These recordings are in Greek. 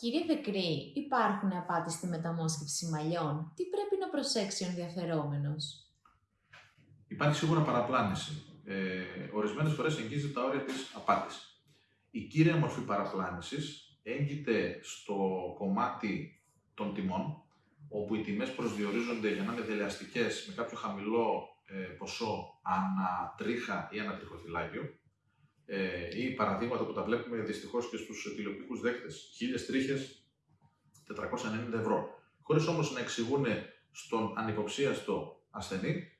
Κύριε Δεκρή, υπάρχουν απάτη στη μεταμόσχευση μαλλιών. Τι πρέπει να προσέξει ο ενδιαφερόμενος; Υπάρχει σίγουρα παραπλάνηση. Ε, Ορισμένες φορές εγγύζει τα όρια της απάτης. Η κύρια μορφή παραπλάνησης έγκυται στο κομμάτι των τιμών, όπου οι τιμές προσδιορίζονται για να είναι δελεαστικές με κάποιο χαμηλό ε, ποσό ανά τρίχα ή ανά τριχοθυλάκιο, ε, ή παραδείγματα που τα βλέπουμε δυστυχώς και στους τηλεοπτικούς δέχτες, χίλιες τρίχες, 490 ευρώ. Χωρίς όμως να εξηγούν στον ανυποψίαστο ασθενή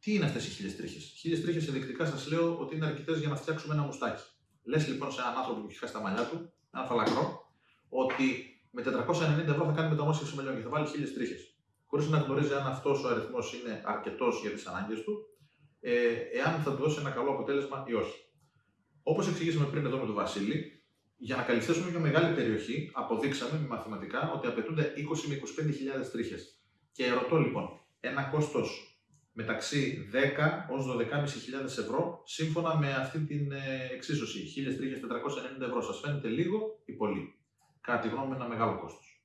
τι είναι αυτές οι χίλιες τρίχες. Χίλιες τρίχες ενδεικτικά σας λέω ότι είναι αρκετές για να φτιάξουμε ένα μουστάκι. Λες λοιπόν σε έναν άνθρωπο που έχει χάσει τα μαλλιά του, ένα φαλακρό, ότι με 490 ευρώ θα κάνει μεταμόσχευση μαλλιών και θα βάλει χίλιες τρίχες. Χωρίς να γνωρίζει αν αυτός ο αριθμός είναι αρκετός για τις ανάγκες του, ε, εάν θα του δώσει ένα καλό αποτέλεσμα ή όχι. Όπως εξηγήσαμε πριν εδώ με τον Βασίλη, για να καλυφθέσουμε μια μεγάλη περιοχή, αποδείξαμε με μαθηματικά ότι απαιτούνται 20 με 25.000 τρίχες. Και ρωτώ λοιπόν, ένα κόστος μεταξύ 10 ως 12.500 ευρώ σύμφωνα με αυτή την ε, εξίσωση. 1.490 ευρώ σας φαίνεται λίγο ή πολύ; Κατά τη γνώμη ένα μεγάλο κόστος.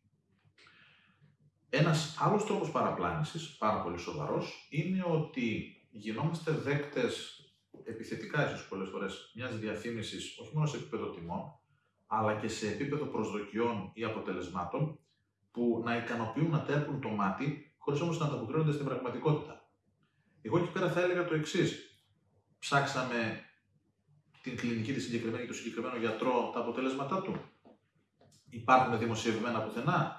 Ένας άλλος τρόπος παραπλάνησης, πάρα πολύ σοβαρός, είναι ότι γινόμαστε δέκτες επιθετικά ίσως πολλές φορές μιας διαφήμισης όχι μόνο σε επίπεδο τιμών, αλλά και σε επίπεδο προσδοκιών ή αποτελεσμάτων που να ικανοποιούν, να τέρπουν το μάτι, χωρίς όμως να ανταποκρίνονται στην πραγματικότητα. Εγώ εκεί πέρα θα έλεγα το εξής. Ψάξαμε την κλινική τη συγκεκριμένη και το συγκεκριμένο γιατρό τα αποτέλεσματά του. Υπάρχουν δημοσιευμένα πουθενά.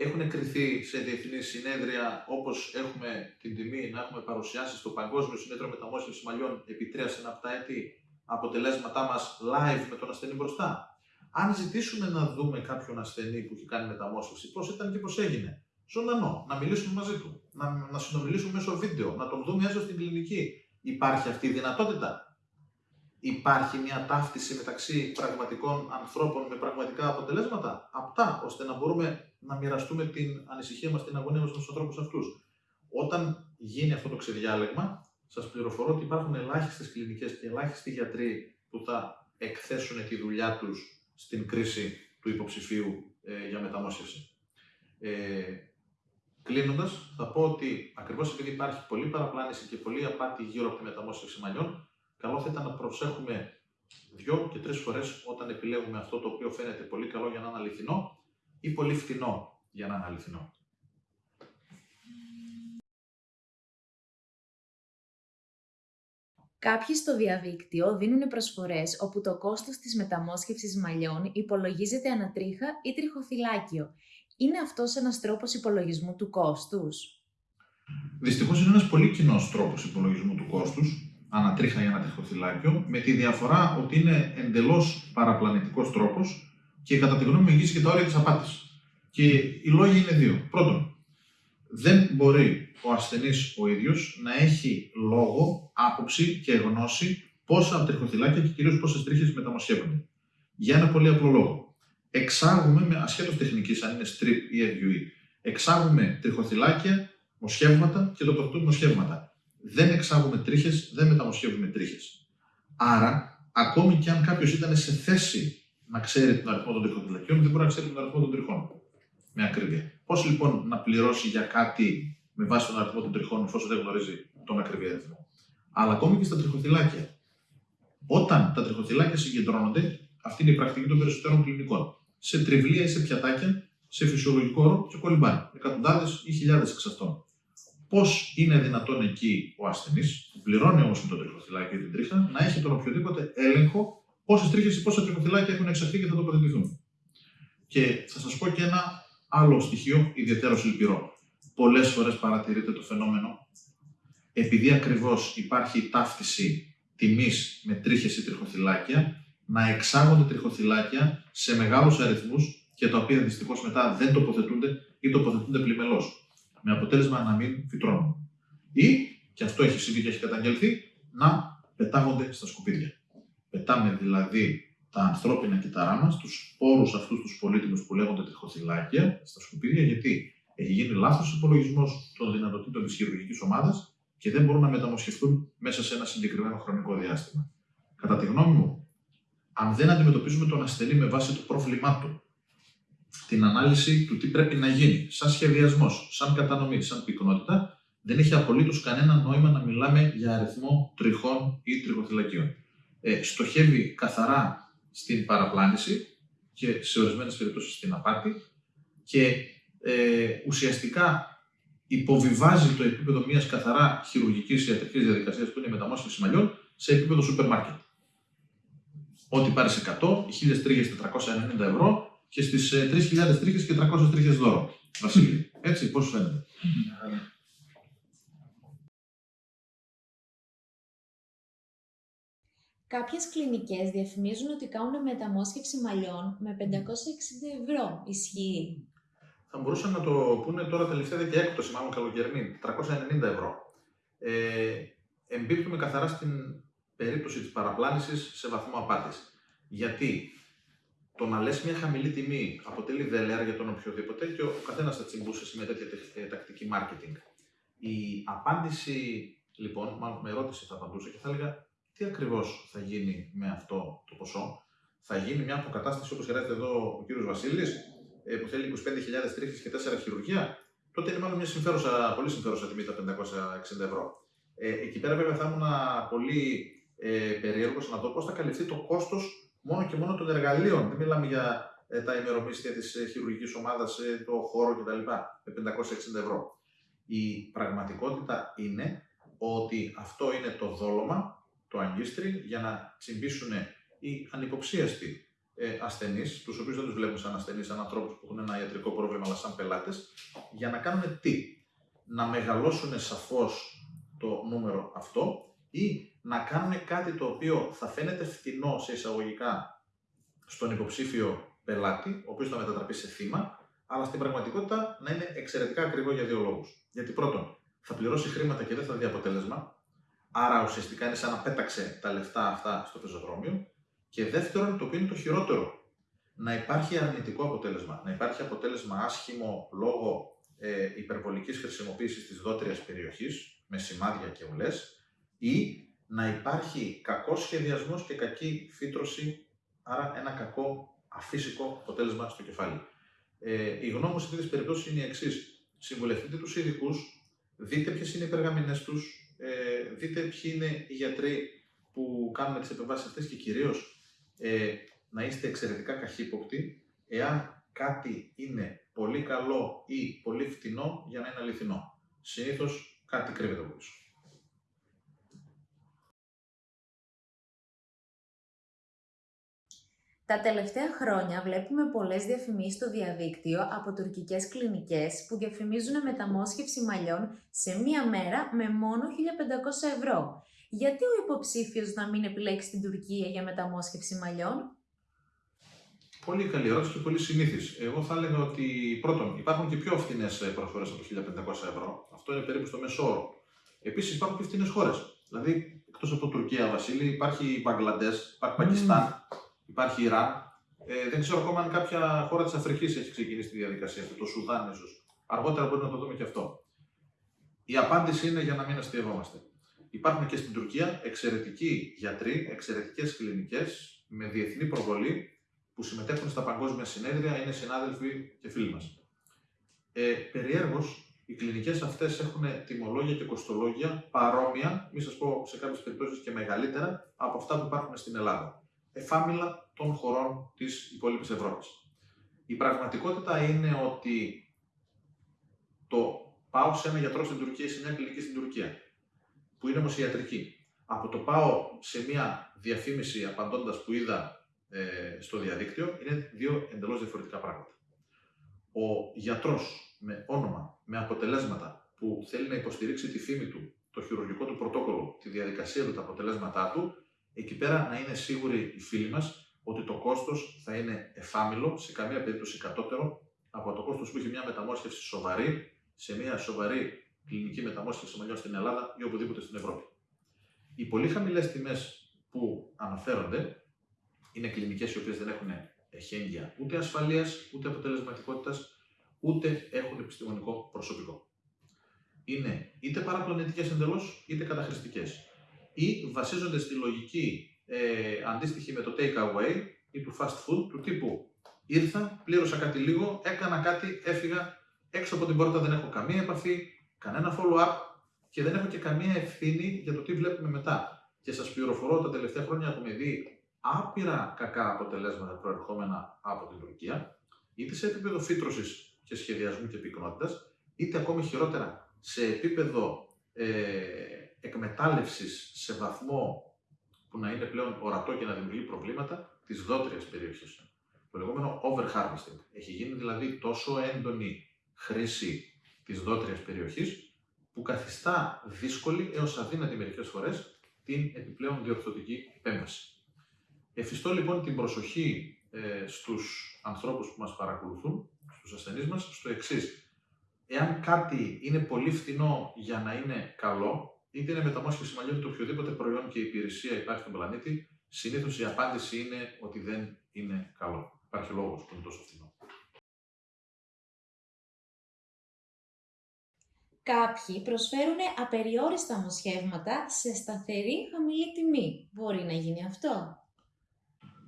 Έχουν κρυθεί σε διεθνή συνέδρια όπως έχουμε την τιμή να έχουμε παρουσιάσει στο Παγκόσμιο Συνέδριο Μεταμόσχευσης Μαλλιών επί τρία συναπτά έτη αποτελέσματά μας live με τον ασθενή μπροστά. Αν ζητήσουμε να δούμε κάποιον ασθενή που έχει κάνει μεταμόσχευση, πώς ήταν και πώς έγινε, ζωντανό, να μιλήσουμε μαζί του, να, να συνομιλήσουμε μέσω βίντεο, να τον δούμε έστω στην κλινική. Υπάρχει αυτή η δυνατότητα; Υπάρχει μια ταύτιση μεταξύ πραγματικών ανθρώπων με πραγματικά αποτελέσματα, απτά, ώστε να μπορούμε να μοιραστούμε την ανησυχία μας, την αγωνία μας με τους ανθρώπους αυτούς. Όταν γίνει αυτό το ξεδιάλεγμα, σας πληροφορώ ότι υπάρχουν ελάχιστες κλινικές και ελάχιστοι γιατροί που θα εκθέσουν τη δουλειά τους στην κρίση του υποψηφίου ε, για μεταμόσχευση. Ε, Κλείνοντας, θα πω ότι ακριβώς επειδή υπάρχει πολλή παραπλάνηση και πολλή απάτη γύρω από τη μεταμόσχευση μαλλιών, καλό θα ήταν να προσέχουμε δύο και τρεις φορές όταν επιλέγουμε αυτό το οποίο φαίνεται πολύ καλό για να είναι αληθινό ή πολύ φτηνό για να είναι αληθινό. Κάποιοι στο διαδίκτυο δίνουν προσφορές όπου το κόστος της μεταμόσχευσης μαλλιών υπολογίζεται ανατρίχα ή τριχοθυλάκιο είναι αυτός ένας τρόπος υπολογισμού του κόστους; Δυστυχώς είναι ένας πολύ κοινός τρόπος υπολογισμού του κόστους, ανατρίχα ή ανατριχοθυλάκιο, με τη διαφορά ότι είναι εντελώς παραπλανητικός τρόπος και κατά τη γνώμη μου εγγύσει και τα όρια της απάτης. Και οι λόγοι είναι δύο. Πρώτον, δεν μπορεί ο ασθενής ο ίδιος να έχει λόγο, άποψη και γνώση πόσα τριχοθυλάκια και κυρίως πόσες τρίχες μεταμοσχεύονται. Για ένα πολύ απλό λόγο εξάγουμε, με ασχέτως τεχνικής, αν είναι strip ή FUE, εξάγουμε τριχοθυλάκια, μοσχεύματα και τοποθετούμε μοσχεύματα. Δεν εξάγουμε τρίχες, δεν μεταμοσχεύουμε τρίχες. Άρα, ακόμη και αν κάποιος ήταν σε θέση να ξέρει τον αριθμό των τριχοθυλακίων, δεν μπορεί να ξέρει τον αριθμό των τριχών. Με ακρίβεια. Πώς λοιπόν να πληρώσει για κάτι με βάση τον αριθμό των τριχών, εφόσον δεν γνωρίζει τον ακριβή αριθμό. Αλλά ακόμη και στα τριχοθυλάκια. Όταν τα τριχοθυλάκια συγκεντρώνονται, αυτή είναι η πρακτική των περισσότερων κλινικών σε τριβλία ή σε πιατάκια, σε φυσιολογικό όρο και κολυμπάνε. Εκατοντάδες ή χιλιάδες εξ αυτών. Πώς είναι δυνατόν εκεί ο ασθενής, που πληρώνει όμως με το τριχοθυλάκι ή την τρίχα, να έχει τον οποιοδήποτε έλεγχο πόσες τρίχες ή πόσα τριχοθυλάκια έχουν εξαχθεί και θα τοποθετηθούν. Και θα σας πω και ένα άλλο στοιχείο ιδιαίτερο λυπηρό. Πολλές φορές παρατηρείται το φαινόμενο, επειδή ακριβώς υπάρχει ταύτιση τιμής με τρίχες ή τριχοθυλάκια, να εξάγονται τριχοθυλάκια σε μεγάλους αριθμούς και τα οποία δυστυχώς μετά δεν τοποθετούνται ή τοποθετούνται πλημελώς. Με αποτέλεσμα να μην φυτρώνουν. Ή, και αυτό έχει συμβεί και έχει καταγγελθεί, να πετάγονται στα σκουπίδια. Πετάμε δηλαδή τα ανθρώπινα κύτταρά μας, τους σπόρους αυτούς τους πολύτιμους που λέγονται τριχοθυλάκια, στα σκουπίδια, γιατί έχει γίνει λάθος υπολογισμός των δυνατοτήτων της χειρουργικής ομάδας και δεν μπορούν να μεταμοσχευτούν μέσα σε ένα συγκεκριμένο χρονικό διάστημα. Κατά τη γνώμη μου, αν δεν αντιμετωπίζουμε τον ασθενή με βάση το πρόβλημά του, την ανάλυση του τι πρέπει να γίνει, σαν σχεδιασμός, σαν κατανομή, σαν πυκνότητα, δεν έχει απολύτως κανένα νόημα να μιλάμε για αριθμό τριχών ή τριχοθυλακίων. Ε, στοχεύει καθαρά στην παραπλάνηση και σε ορισμένες περιπτώσεις στην απάτη και ε, ουσιαστικά υποβιβάζει το επίπεδο μιας καθαρά χειρουργικής ιατρικής διαδικασίας που είναι η μεταμόσχευση μαλλιών σε επίπεδο σούπερ μάρκετ. Ό,τι πάρει 100, 1000 τρίχε 490 ευρώ και στις 3.000 τρίχε και 300 τρίχε δώρο. Βασίλη, έτσι, πώς φαίνεται; Κάποιες κλινικές διαφημίζουν ότι κάνουν μεταμόσχευση μαλλιών με 560 ευρώ. Ισχύει. Θα μπορούσαν να το πούνε τώρα τελευταία και έκπτωση, μάλλον καλοκαιρινή, 390 ευρώ. Ε, εμπίπτουμε καθαρά στην περίπτωση της παραπλάνησης σε βαθμό απάτης. Γιατί το να λες μια χαμηλή τιμή αποτελεί δελεάρ για τον οποιοδήποτε και ο καθένας θα τσιμπούσε σε μια τέτοια ε, τακτική marketing. Η απάντηση, λοιπόν, μάλλον με ερώτηση θα απαντούσα και θα έλεγα τι ακριβώς θα γίνει με αυτό το ποσό; Θα γίνει μια αποκατάσταση όπως χρειάζεται εδώ ο κύριος Βασίλης, ε, που θέλει 25.000 τρίχες και 4 χειρουργία. Τότε είναι μάλλον μια συμφέρουσα, πολύ συμφέρουσα τιμή τα 560 ευρώ. Ε, εκεί πέρα βέβαια θα ήμουν πολύ ε, περίεργος να δω πώς θα καλυφθεί το κόστος μόνο και μόνο των εργαλείων. Δεν μιλάμε για ε, τα ημερομίσθια της ε, χειρουργικής ομάδας, ε, το χώρο κτλ. με 560 ευρώ. Η πραγματικότητα είναι ότι αυτό είναι το δόλωμα το αγκίστρι για να τσιμπήσουν οι ανυποψίαστοι ε, ασθενείς, τους οποίους δεν τους βλέπουν σαν ασθενείς, σαν ανθρώπους που έχουν ένα ιατρικό πρόβλημα, αλλά σαν πελάτες, για να κάνουν τι. Να μεγαλώσουν σαφώς το νούμερο αυτό ή να κάνουν κάτι το οποίο θα φαίνεται φτηνό σε εισαγωγικά στον υποψήφιο πελάτη, ο οποίος θα μετατραπεί σε θύμα, αλλά στην πραγματικότητα να είναι εξαιρετικά ακριβό για δύο λόγους. Γιατί πρώτον, θα πληρώσει χρήματα και δεν θα δει αποτέλεσμα, Άρα ουσιαστικά είναι σαν να πέταξε τα λεφτά αυτά στο πεζοδρόμιο. Και δεύτερον, το οποίο είναι το χειρότερο, να υπάρχει αρνητικό αποτέλεσμα. Να υπάρχει αποτέλεσμα άσχημο λόγω ε, υπερβολικής χρησιμοποίησης της δότριας περιοχής, με σημάδια και ουλές, ή να υπάρχει κακός σχεδιασμός και κακή φύτρωση, άρα ένα κακό αφύσικο αποτέλεσμα στο κεφάλι. Ε, η γνώμη μου σε τέτοιες περιπτώσεις είναι η εξής. Συμβουλευτείτε τους ειδικούς, δείτε ποιες είναι οι περγαμηνές τους, ε, δείτε ποιοι είναι οι γιατροί που κάνουν τις επεμβάσεις αυτές και κυρίως ε, να είστε εξαιρετικά καχύποπτοι εάν κάτι είναι πολύ καλό ή πολύ φτηνό για να είναι αληθινό. Συνήθως κάτι κρύβεται από πίσω. Τα τελευταία χρόνια βλέπουμε πολλές διαφημίσεις στο διαδίκτυο από τουρκικές κλινικές που διαφημίζουν μεταμόσχευση μαλλιών σε μία μέρα με μόνο 1500 ευρώ. Γιατί ο υποψήφιος να μην επιλέξει την Τουρκία για μεταμόσχευση μαλλιών; Πολύ καλή ερώτηση και πολύ συνήθις. Εγώ θα έλεγα ότι πρώτον υπάρχουν και πιο φθηνές προσφορές από 1500 ευρώ. Αυτό είναι περίπου στο μέσο όρο. Επίσης υπάρχουν και φθηνές χώρες. Δηλαδή, εκτός από Τουρκία, Βασίλη, υπάρχει Μπαγκλαντές, υπάρχει Πακιστάν, Υπάρχει Ιράν. Ε, δεν ξέρω ακόμα αν κάποια χώρα της Αφρικής έχει ξεκινήσει τη διαδικασία αυτή, το Σουδάν ίσως. Αργότερα μπορεί να το δούμε και αυτό. Η απάντηση είναι για να μην αστείευόμαστε. Υπάρχουν και στην Τουρκία εξαιρετικοί γιατροί, εξαιρετικές κλινικές με διεθνή προβολή που συμμετέχουν στα παγκόσμια συνέδρια, είναι συνάδελφοι και φίλοι μας. Ε, Περιέργως, οι κλινικές αυτές έχουν τιμολόγια και κοστολόγια παρόμοια, μη σας πω σε κάποιες περιπτώσεις και μεγαλύτερα από αυτά που υπάρχουν στην Ελλάδα εφάμιλα των χωρών της υπόλοιπης Ευρώπης. Η πραγματικότητα είναι ότι το πάω σε ένα γιατρό στην Τουρκία ή σε μια κλινική στην Τουρκία, που είναι όμως ιατρική. Από το πάω σε μια διαφήμιση απαντώντας που είδα ε, στο διαδίκτυο, είναι δύο εντελώς διαφορετικά πράγματα. Ο γιατρός με όνομα, με αποτελέσματα που θέλει να υποστηρίξει τη φήμη του, το χειρουργικό του πρωτόκολλο, τη διαδικασία του, τα αποτελέσματά του, εκεί πέρα να είναι σίγουροι οι φίλοι μας ότι το κόστος θα είναι εφάμιλο, σε καμία περίπτωση κατώτερο από το κόστος που έχει μια μεταμόσχευση σοβαρή σε μια σοβαρή κλινική μεταμόσχευση μαλλιών στην Ελλάδα ή οπουδήποτε στην Ευρώπη. Οι πολύ χαμηλές τιμές που αναφέρονται είναι κλινικές οι οποίες δεν έχουν εχέγγυα ούτε ασφαλείας, ούτε αποτελεσματικότητας, ούτε έχουν επιστημονικό προσωπικό. Είναι είτε παραπλανητικές εντελώς, είτε καταχρηστικές ή βασίζονται στη λογική ε, αντίστοιχη με το take away ή του fast food του τύπου ήρθα, πλήρωσα κάτι λίγο, έκανα κάτι, έφυγα έξω από την πόρτα, δεν έχω καμία επαφή, κανένα follow-up και δεν έχω και καμία ευθύνη για το τι βλέπουμε μετά. Και σας πληροφορώ, τα τελευταία χρόνια έχουμε δει άπειρα κακά αποτελέσματα προερχόμενα από την Τουρκία, είτε σε επίπεδο φύτρωσης και σχεδιασμού και πυκνότητας, είτε ακόμη χειρότερα σε επίπεδο ε, εκμετάλλευσης σε βαθμό που να είναι πλέον ορατό και να δημιουργεί προβλήματα της δότριας περιοχής. Το λεγόμενο overharvesting. Έχει γίνει δηλαδή τόσο έντονη χρήση της δότριας περιοχής που καθιστά δύσκολη έως αδύνατη μερικές φορές την επιπλέον διορθωτική επέμβαση. Εφιστώ λοιπόν την προσοχή ε, στους ανθρώπους που μας παρακολουθούν, στους ασθενείς μας, στο εξής. Εάν κάτι είναι πολύ φθηνό για να είναι καλό, είτε είναι μεταμόσχευση μαλλιών, είτε οποιοδήποτε προϊόν και υπηρεσία υπάρχει στον πλανήτη, συνήθως η απάντηση είναι ότι δεν είναι καλό. Υπάρχει λόγος που είναι τόσο φθηνό. Κάποιοι προσφέρουν απεριόριστα μοσχεύματα σε σταθερή χαμηλή τιμή. Μπορεί να γίνει αυτό;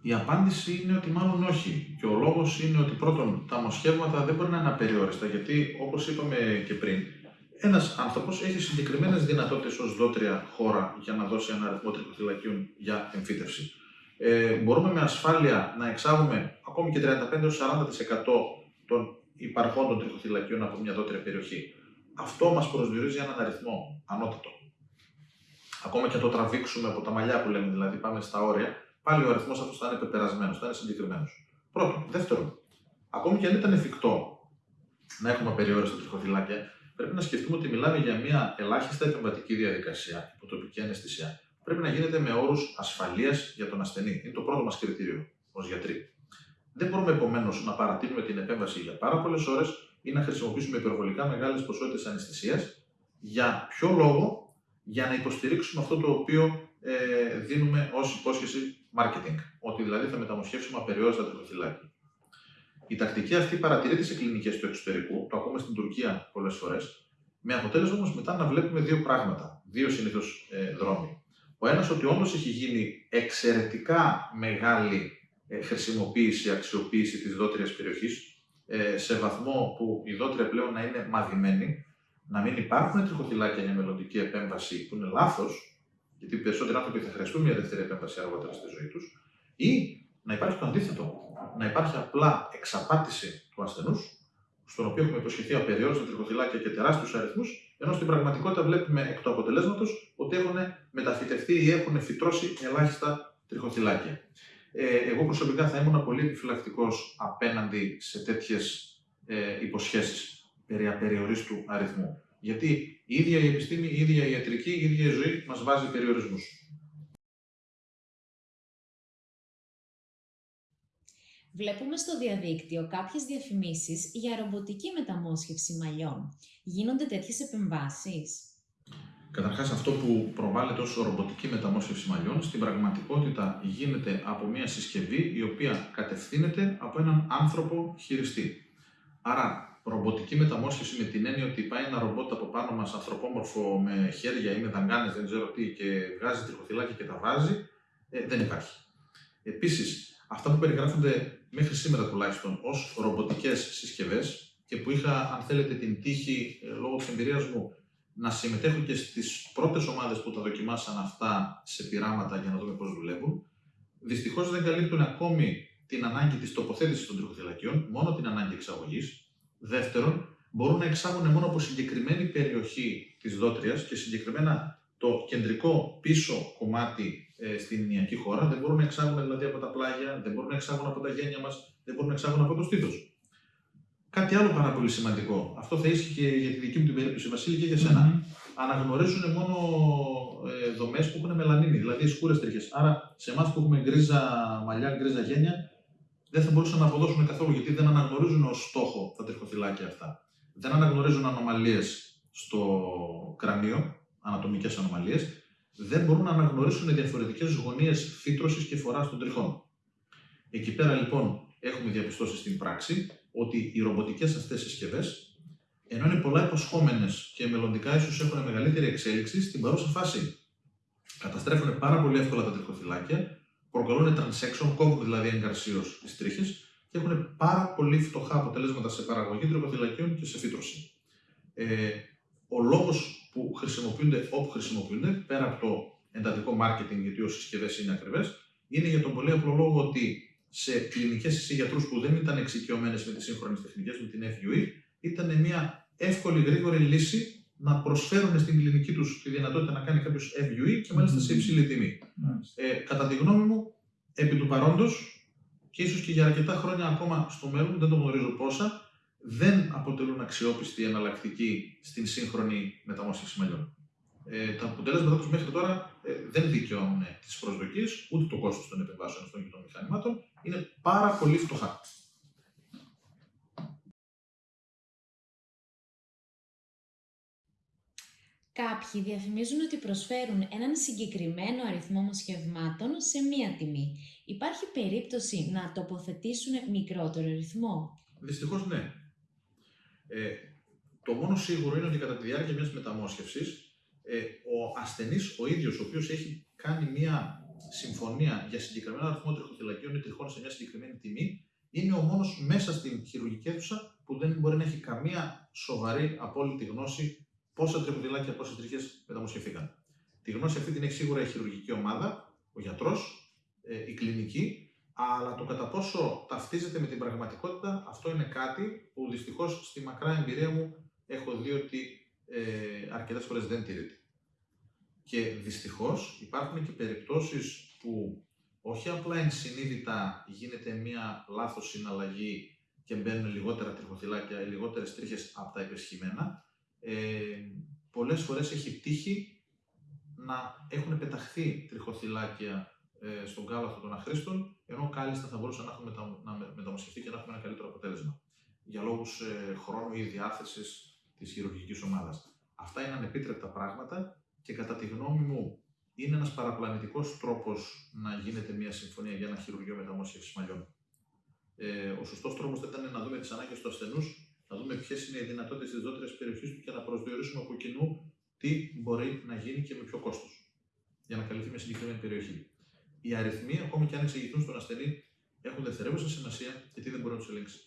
Η απάντηση είναι ότι μάλλον όχι. Και ο λόγος είναι ότι πρώτον, τα μοσχεύματα δεν μπορεί να είναι απεριόριστα, γιατί όπως είπαμε και πριν, ένας άνθρωπος έχει συγκεκριμένες δυνατότητες ως δότρια χώρα για να δώσει ένα αριθμό τριχοθυλακίων για εμφύτευση. Ε, μπορούμε με ασφάλεια να εξάγουμε ακόμη και 35-40% των υπαρχόντων τριχοθυλακίων από μια δότρια περιοχή. Αυτό μας προσδιορίζει έναν αριθμό ανώτατο. Ακόμα και το τραβήξουμε από τα μαλλιά που λέμε, δηλαδή πάμε στα όρια, πάλι ο αριθμός αυτός θα είναι πεπερασμένος, θα είναι συγκεκριμένος. Πρώτον. Δεύτερον, ακόμη και αν ήταν εφικτό να έχουμε περιόριστα τριχοθυλάκια, πρέπει να σκεφτούμε ότι μιλάμε για μια ελάχιστα επεμβατική διαδικασία, υποτοπική αναισθησία. Πρέπει να γίνεται με όρους ασφαλείας για τον ασθενή. Είναι το πρώτο μας κριτήριο ως γιατροί. Δεν μπορούμε επομένως να παρατείνουμε την επέμβαση για πάρα πολλές ώρες ή να χρησιμοποιήσουμε υπερβολικά μεγάλες ποσότητες αναισθησίας. Για ποιο λόγο, για να υποστηρίξουμε αυτό το οποίο ε, δίνουμε ως υπόσχεση marketing. Ότι δηλαδή θα μεταμοσχεύσουμε απεριόριστα τριχοθυλάκια. Η τακτική αυτή παρατηρείται σε κλινικές του εξωτερικού, το ακούμε στην Τουρκία πολλές φορές, με αποτέλεσμα όμως μετά να βλέπουμε δύο πράγματα, δύο συνήθως ε, δρόμοι. Ο ένας ότι όντως έχει γίνει εξαιρετικά μεγάλη ε, χρησιμοποίηση, αξιοποίηση της δότριας περιοχής, ε, σε βαθμό που η δότρια πλέον να είναι μαδημένη, να μην υπάρχουν τριχοθυλάκια για μελλοντική επέμβαση που είναι λάθος, γιατί οι περισσότεροι άνθρωποι θα χρειαστούν μια δεύτερη επέμβαση αργότερα στη ζωή τους, ή να υπάρχει το αντίθετο. Να υπάρχει απλά εξαπάτηση του ασθενούς, στον οποίο έχουμε υποσχεθεί απεριόριστα τριχοθυλάκια και τεράστιους αριθμούς, ενώ στην πραγματικότητα βλέπουμε εκ του αποτελέσματος ότι έχουν μεταφυτευτεί ή έχουν φυτρώσει ελάχιστα τριχοθυλάκια. Ε, εγώ προσωπικά θα ήμουν πολύ επιφυλακτικός απέναντι σε τέτοιες ε, υποσχέσεις περί απεριορίστου αριθμού. Γιατί η ίδια η επιστήμη, η ίδια η ιατρική, η ίδια η ζωή μας βάζει περιορισμούς. Βλέπουμε στο διαδίκτυο κάποιες διαφημίσεις για ρομποτική μεταμόσχευση μαλλιών. Γίνονται τέτοιες επεμβάσεις; Καταρχάς αυτό που προβάλλεται ως ρομποτική μεταμόσχευση μαλλιών, στην πραγματικότητα γίνεται από μια συσκευή η οποία κατευθύνεται από έναν άνθρωπο χειριστή. Άρα ρομποτική μεταμόσχευση με την έννοια ότι πάει ένα ρομπότ από πάνω μας ανθρωπόμορφο με χέρια ή με δαγκάνες, δεν ξέρω τι, και βγάζει τριχοθυλάκια και τα βάζει, ε, δεν υπάρχει. Επίσης, αυτά που περιγράφονται μέχρι σήμερα τουλάχιστον ως ρομποτικές συσκευές και που είχα, αν θέλετε, την τύχη ε, λόγω της εμπειρίας μου να συμμετέχω και στις πρώτες ομάδες που τα δοκιμάσαν αυτά σε πειράματα για να δούμε πώς δουλεύουν, δυστυχώς δεν καλύπτουν ακόμη την ανάγκη της τοποθέτησης των τριχοθυλακιών, μόνο την ανάγκη εξαγωγής, Δεύτερον, μπορούν να εξάγουν μόνο από συγκεκριμένη περιοχή της δότριας και συγκεκριμένα το κεντρικό πίσω κομμάτι ε, στην Ινιακή χώρα. Δεν μπορούν να εξάγουν δηλαδή από τα πλάγια, δεν μπορούν να εξάγουν από τα γένια μας, δεν μπορούν να εξάγουν από το στήθος. Κάτι άλλο πάρα πολύ σημαντικό. Αυτό θα ίσχυε και για τη δική μου την περίπτωση, Βασίλη, και για σένα. Αναγνωρίζουν μόνο ε, δομές που έχουν μελανίνη, δηλαδή σκούρες τρίχες. Άρα, σε εμάς που έχουμε γκρίζα μαλλιά, γκρίζα γένια, δεν θα μπορούσαν να αποδώσουν καθόλου γιατί δεν αναγνωρίζουν ως στόχο τα τριχοθυλάκια αυτά. Δεν αναγνωρίζουν ανομαλίες στο κρανίο, ανατομικές ανομαλίες. Δεν μπορούν να αναγνωρίσουν διαφορετικές γωνίες φύτρωσης και φοράς των τριχών. Εκεί πέρα λοιπόν έχουμε διαπιστώσει στην πράξη ότι οι ρομποτικές αυτές συσκευές, ενώ είναι πολλά υποσχόμενες και μελλοντικά ίσως έχουν μεγαλύτερη εξέλιξη, στην παρούσα φάση καταστρέφουν πάρα πολύ εύκολα τα τριχοθυλάκια προκαλούν transection, κόβουν δηλαδή εγκαρσίως τις τρίχες και έχουν πάρα πολύ φτωχά αποτελέσματα σε παραγωγή τριχοθυλακίων και σε φύτρωση. Ε, ο λόγος που χρησιμοποιούνται όπου χρησιμοποιούνται, πέρα από το εντατικό marketing, γιατί οι συσκευές είναι ακριβές, είναι για τον πολύ απλό λόγο ότι σε κλινικές ή γιατρού που δεν ήταν εξοικειωμένες με τις σύγχρονες τεχνικές, με την FUE, ήταν μια εύκολη, γρήγορη λύση να προσφέρουν στην κλινική τους τη δυνατότητα να κάνει κάποιος FUE και μάλιστα σε υψηλή τιμή. Ε, κατά τη γνώμη μου, επί του παρόντος και ίσως και για αρκετά χρόνια ακόμα στο μέλλον, δεν το γνωρίζω πόσα, δεν αποτελούν αξιόπιστη εναλλακτική στην σύγχρονη μεταμόσχευση μαλλιών. Ε, τα αποτέλεσματά τους μέχρι τώρα ε, δεν δικαιώνουν τις προσδοκίες ούτε το κόστος των επεμβάσεων αυτών και των μηχανημάτων. Είναι πάρα πολύ φτωχά. Κάποιοι διαφημίζουν ότι προσφέρουν έναν συγκεκριμένο αριθμό μοσχευμάτων σε μία τιμή. Υπάρχει περίπτωση να τοποθετήσουν μικρότερο αριθμό. Δυστυχώς ναι. Ε, το μόνο σίγουρο είναι ότι κατά τη διάρκεια μιας μεταμόσχευσης, ε, ο ασθενής ο ίδιος, ο οποίος έχει κάνει μια συμφωνία για συγκεκριμένο αριθμό τριχοθυλακίων ή τριχών σε μια συγκεκριμένη τιμή, είναι ο μόνος μέσα στην χειρουργική αίθουσα που δεν μπορεί να έχει καμία σοβαρή απόλυτη γνώση πόσα τριχοθυλάκια, πόσες τριχές μεταμοσχευθήκαν. Τη γνώση αυτή την έχει σίγουρα η χειρουργική ομάδα, ο γιατρός, ε, η κλινική, αλλά το κατά πόσο ταυτίζεται με την πραγματικότητα, αυτό είναι κάτι που δυστυχώς στη μακρά εμπειρία μου έχω δει ότι ε, αρκετές φορές δεν τηρείται. Και δυστυχώς υπάρχουν και περιπτώσεις που όχι απλά ενσυνείδητα γίνεται μία λάθος συναλλαγή και μπαίνουν λιγότερα τριχοθυλάκια ή λιγότερες τρίχες από τα υπεσχημένα, ε, πολλές φορές έχει τύχει να έχουν πεταχθεί τριχοθυλάκια ε, στον κάλαθο των αχρήστων, ενώ κάλλιστα θα μπορούσαν να έχουν μετα, να μεταμοσχευτεί και να έχουμε ένα καλύτερο αποτέλεσμα. Για λόγους ε, χρόνου ή διάθεσης της χειρουργικής ομάδας. Αυτά είναι ανεπίτρεπτα πράγματα και κατά τη γνώμη μου είναι ένας παραπλανητικός τρόπος να γίνεται μια συμφωνία για ένα χειρουργείο μεταμόσχευσης μαλλιών. Ε, ο σωστός τρόπος θα ήταν να δούμε τις ανάγκες του ασθενούς, να δούμε ποιες είναι οι δυνατότητες της δότερης περιοχής του και να προσδιορίσουμε από κοινού τι μπορεί να γίνει και με ποιο κόστος για να καλυφθεί μια συγκεκριμένη περιοχή οι αριθμοί, ακόμη και αν εξηγηθούν στον ασθενή, έχουν δευτερεύουσα σημασία γιατί δεν μπορεί να τους ελέγξει.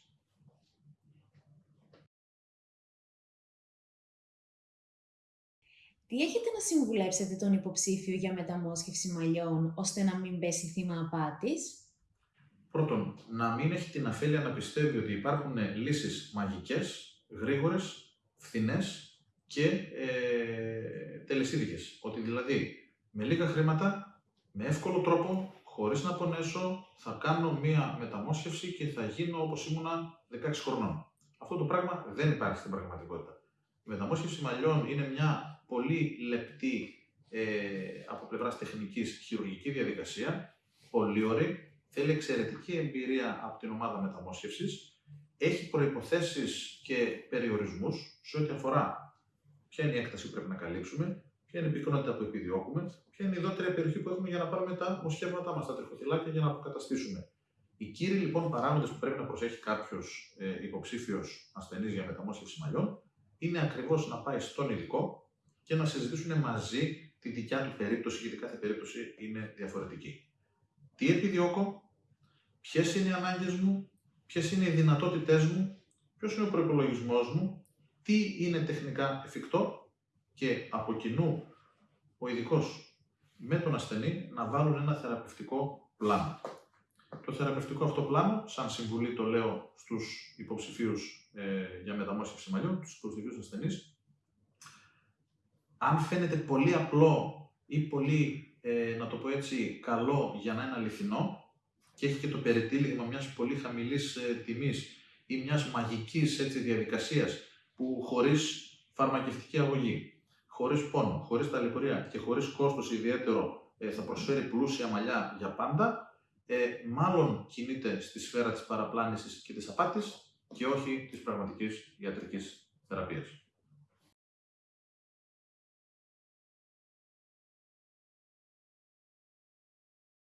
Τι έχετε να συμβουλέψετε τον υποψήφιο για μεταμόσχευση μαλλιών, ώστε να μην πέσει θύμα απάτης; Πρώτον, να μην έχει την αφέλεια να πιστεύει ότι υπάρχουν λύσεις μαγικές, γρήγορες, φθηνές και ε, τελεσίδικες. Ότι δηλαδή με λίγα χρήματα με εύκολο τρόπο, χωρίς να πονέσω, θα κάνω μία μεταμόσχευση και θα γίνω όπως ήμουνα 16 χρονών. Αυτό το πράγμα δεν υπάρχει στην πραγματικότητα. Η μεταμόσχευση μαλλιών είναι μια πολύ λεπτή ε, από πλευράς τεχνικής χειρουργική διαδικασία, πολύ ωραία, θέλει εξαιρετική εμπειρία από την ομάδα μεταμόσχευσης, έχει προποθέσει και περιορισμούς σε ό,τι αφορά ποια είναι η έκταση που πρέπει να καλύψουμε, ποια είναι η πυκνότητα που επιδιώκουμε, ποια είναι η δότερη περιοχή που έχουμε για να πάρουμε τα μοσχεύματά μας, τα τριχοθυλάκια για να αποκαταστήσουμε. Οι κύριοι λοιπόν παράγοντες που πρέπει να προσέχει κάποιος ε, υποψήφιος ασθενής για μεταμόσχευση μαλλιών είναι ακριβώς να πάει στον ειδικό και να συζητήσουν μαζί τη δικιά του περίπτωση, γιατί κάθε περίπτωση είναι διαφορετική. Τι επιδιώκω, ποιες είναι οι ανάγκες μου, ποιες είναι οι δυνατότητές μου, ποιος είναι ο προπολογισμό μου, τι είναι τεχνικά εφικτό και από κοινού ο ειδικός με τον ασθενή να βάλουν ένα θεραπευτικό πλάνο. Το θεραπευτικό αυτό πλάνο, σαν συμβουλή το λέω στους υποψηφίους ε, για μεταμόσχευση μαλλιών, τους υποψηφίους ασθενείς, αν φαίνεται πολύ απλό ή πολύ, ε, να το πω έτσι, καλό για να είναι αληθινό και έχει και το περιτύλιγμα μιας πολύ χαμηλής ε, τιμής ή μιας μαγικής έτσι, διαδικασίας που χωρίς φαρμακευτική αγωγή χωρίς πόνο, χωρίς ταλαιπωρία και χωρίς κόστος ιδιαίτερο ε, θα προσφέρει πλούσια μαλλιά για πάντα, ε, μάλλον κινείται στη σφαίρα της παραπλάνησης και της απάτης και όχι της πραγματικής ιατρικής θεραπείας.